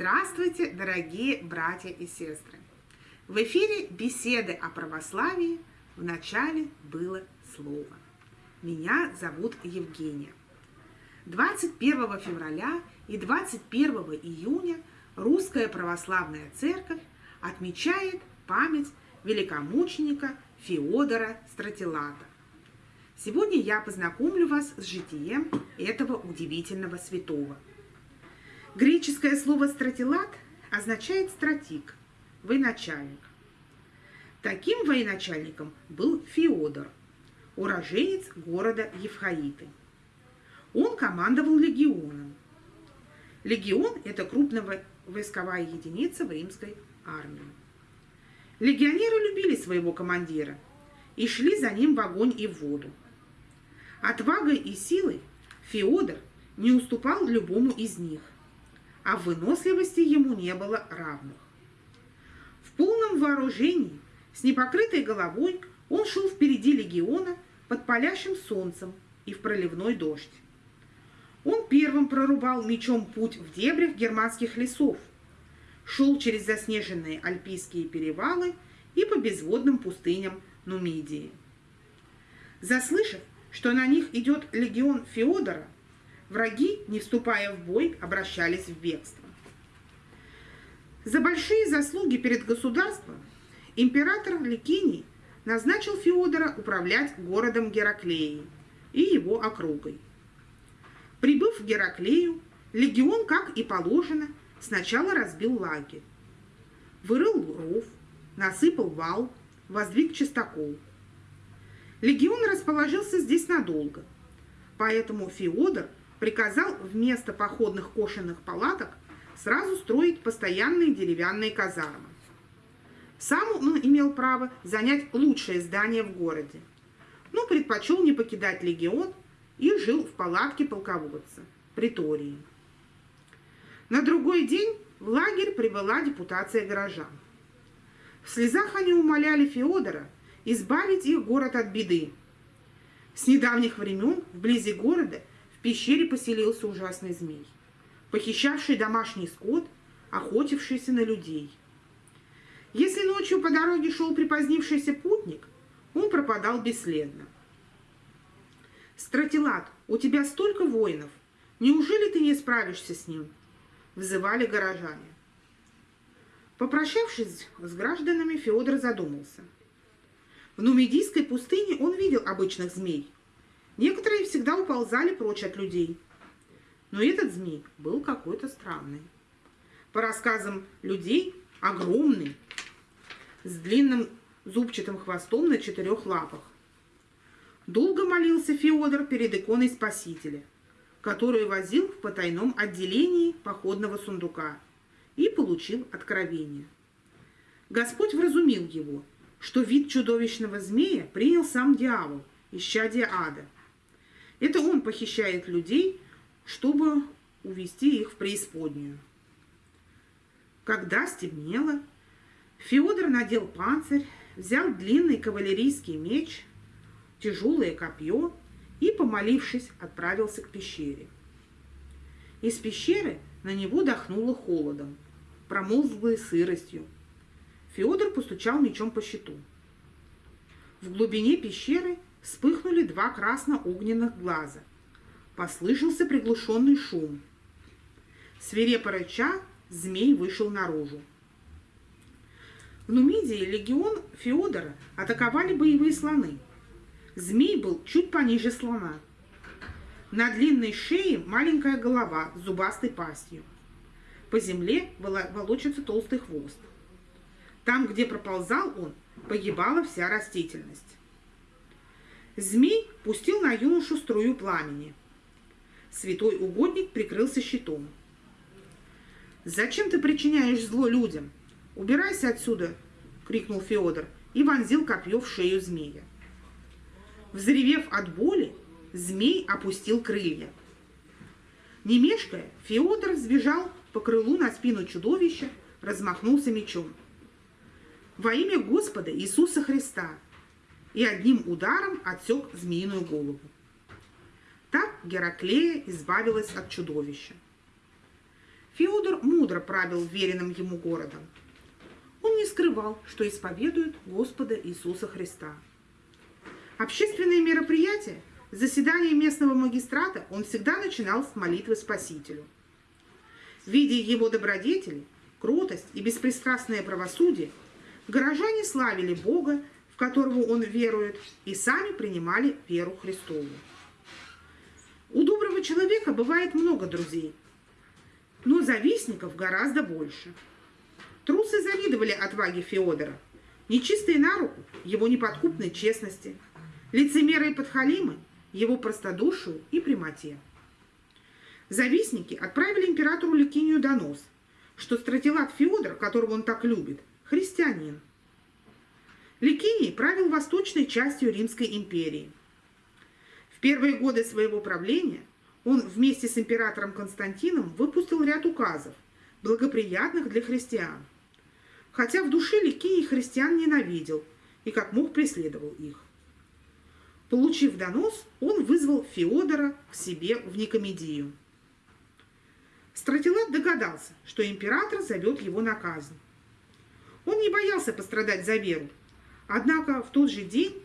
Здравствуйте, дорогие братья и сестры! В эфире беседы о православии в начале было слово. Меня зовут Евгения. 21 февраля и 21 июня Русская Православная Церковь отмечает память великомученика Феодора Стратилата. Сегодня я познакомлю вас с житием этого удивительного святого – Греческое слово «стратилат» означает «стратик», «военачальник». Таким военачальником был Феодор, уроженец города Евхаиты. Он командовал легионом. Легион – это крупная войсковая единица в римской армии. Легионеры любили своего командира и шли за ним в огонь и в воду. Отвагой и силой Феодор не уступал любому из них – а выносливости ему не было равных. В полном вооружении, с непокрытой головой, он шел впереди легиона под палящим солнцем и в проливной дождь. Он первым прорубал мечом путь в дебрях германских лесов, шел через заснеженные альпийские перевалы и по безводным пустыням Нумидии. Заслышав, что на них идет легион Феодора, Враги, не вступая в бой, обращались в бегство. За большие заслуги перед государством император Ликиний назначил Феодора управлять городом Гераклеи и его округой. Прибыв в Гераклею, легион, как и положено, сначала разбил лагерь. Вырыл ров, насыпал вал, воздвиг чистокол. Легион расположился здесь надолго, поэтому Феодор – приказал вместо походных кошенных палаток сразу строить постоянные деревянные казармы. Сам он имел право занять лучшее здание в городе, но предпочел не покидать легион и жил в палатке полководца, притории. На другой день в лагерь прибыла депутация горожан. В слезах они умоляли Феодора избавить их город от беды. С недавних времен вблизи города в пещере поселился ужасный змей, похищавший домашний скот, охотившийся на людей. Если ночью по дороге шел припозднившийся путник, он пропадал бесследно. «Стратилат, у тебя столько воинов, неужели ты не справишься с ним?» – взывали горожане. Попрощавшись с гражданами, Феодор задумался. В Нумидийской пустыне он видел обычных змей – всегда уползали прочь от людей. Но этот змей был какой-то странный. По рассказам людей, огромный, с длинным зубчатым хвостом на четырех лапах. Долго молился Феодор перед иконой Спасителя, которую возил в потайном отделении походного сундука и получил откровение. Господь вразумил его, что вид чудовищного змея принял сам дьявол, исчадие ада – это он похищает людей, чтобы увести их в преисподнюю. Когда стемнело, Феодор надел панцирь, взял длинный кавалерийский меч, тяжелое копье и, помолившись, отправился к пещере. Из пещеры на него дохнуло холодом, промолзлой сыростью. Феодор постучал мечом по щиту. В глубине пещеры вспыхнули два красно-огненных глаза. Послышался приглушенный шум. Свирепо рыча, змей вышел наружу. В Нумидии легион Феодора атаковали боевые слоны. Змей был чуть пониже слона. На длинной шее маленькая голова с зубастой пастью. По земле волочится толстый хвост. Там, где проползал он, погибала вся растительность. Змей пустил на юношу струю пламени. Святой угодник прикрылся щитом. «Зачем ты причиняешь зло людям? Убирайся отсюда!» — крикнул Феодор и вонзил копье в шею змея. Взревев от боли, змей опустил крылья. Не мешкая, Феодор сбежал по крылу на спину чудовища, размахнулся мечом. «Во имя Господа Иисуса Христа!» И одним ударом отсек змеиную голову. Так Гераклея избавилась от чудовища. Феодор мудро правил веренным ему городом. Он не скрывал, что исповедует Господа Иисуса Христа. Общественные мероприятия, заседания местного магистрата он всегда начинал с молитвы Спасителю. Видя его добродетели, кротость и беспристрастное правосудие, горожане славили Бога, которого он верует, и сами принимали веру Христову. У доброго человека бывает много друзей, но завистников гораздо больше. Трусы завидовали отваге Феодора, нечистые на руку его неподкупной честности, лицемеры и подхалимы его простодушию и прямоте. Завистники отправили императору Ликинию донос, что стратилат Феодор, которого он так любит, христианин. Ликиний правил восточной частью Римской империи. В первые годы своего правления он вместе с императором Константином выпустил ряд указов, благоприятных для христиан. Хотя в душе Ликиний христиан ненавидел и как мог преследовал их. Получив донос, он вызвал Феодора к себе в Никомедию. Стратилат догадался, что император зовет его на казнь. Он не боялся пострадать за веру, однако в тот же день,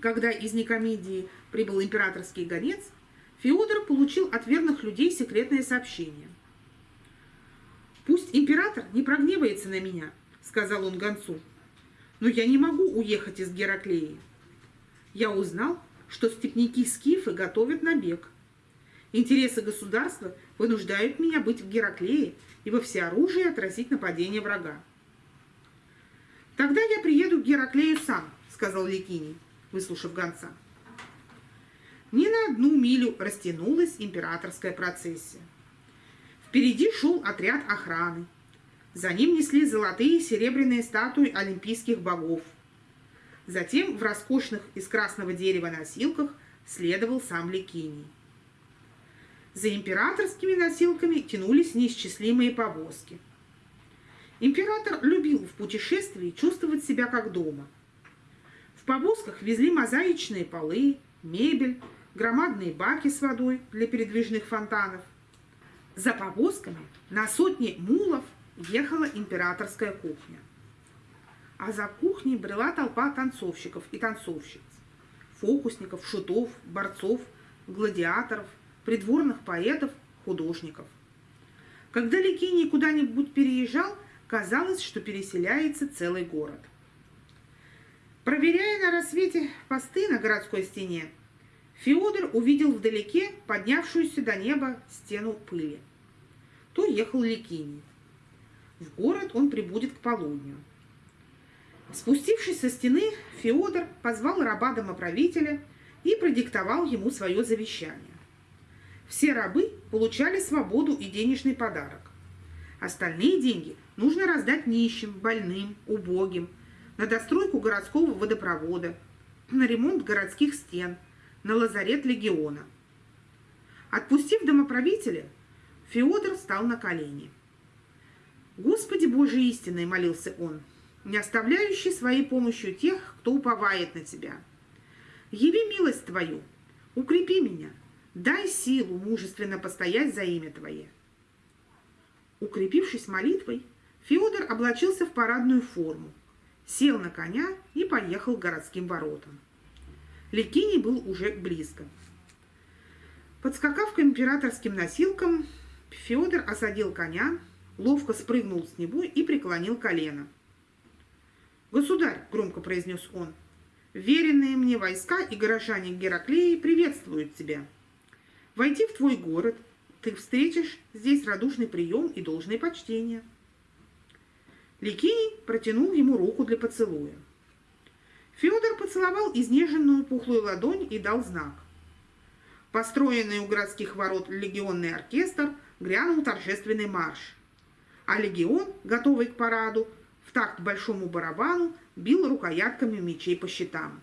когда из Никомедии прибыл императорский гонец, Феодор получил от верных людей секретное сообщение. «Пусть император не прогневается на меня», — сказал он гонцу, «но я не могу уехать из Гераклеи. Я узнал, что степники-скифы готовят набег. Интересы государства вынуждают меня быть в Гераклее и во всеоружии отразить нападение врага. «Тогда я приеду к Гераклею сам», — сказал Ликиний, выслушав гонца. Ни на одну милю растянулась императорская процессия. Впереди шел отряд охраны. За ним несли золотые и серебряные статуи олимпийских богов. Затем в роскошных из красного дерева носилках следовал сам Ликиний. За императорскими носилками тянулись неисчислимые повозки. Император любил в путешествии чувствовать себя как дома. В повозках везли мозаичные полы, мебель, громадные баки с водой для передвижных фонтанов. За повозками на сотни мулов ехала императорская кухня. А за кухней брела толпа танцовщиков и танцовщиц, фокусников, шутов, борцов, гладиаторов, придворных поэтов, художников. Когда Ликиний куда-нибудь переезжал, казалось, что переселяется целый город. Проверяя на рассвете посты на городской стене, Феодор увидел вдалеке поднявшуюся до неба стену пыли. То ехал Ликиний. В город он прибудет к полудню. Спустившись со стены, Феодор позвал раба домоправителя и продиктовал ему свое завещание. Все рабы получали свободу и денежный подарок. Остальные деньги нужно раздать нищим, больным, убогим, на достройку городского водопровода, на ремонт городских стен, на лазарет легиона. Отпустив домоправителя, Феодор встал на колени. «Господи Божий истинный!» – молился он, не оставляющий своей помощью тех, кто уповает на Тебя. «Яви милость Твою, укрепи меня, Дай силу мужественно постоять за имя Твое. Укрепившись молитвой, Феодор облачился в парадную форму, сел на коня и поехал к городским воротам. Ликиний был уже близко. Подскакав к императорским носилкам, Феодор осадил коня, ловко спрыгнул с него и преклонил колено. «Государь!» – громко произнес он. «Веренные мне войска и горожане Гераклеи приветствуют тебя!» Войти в твой город, ты встретишь здесь радушный прием и должное почтение. Ликиний протянул ему руку для поцелуя. Федор поцеловал изнеженную пухлую ладонь и дал знак. Построенный у городских ворот легионный оркестр грянул торжественный марш, а легион, готовый к параду, в такт большому барабану бил рукоятками мечей по щитам.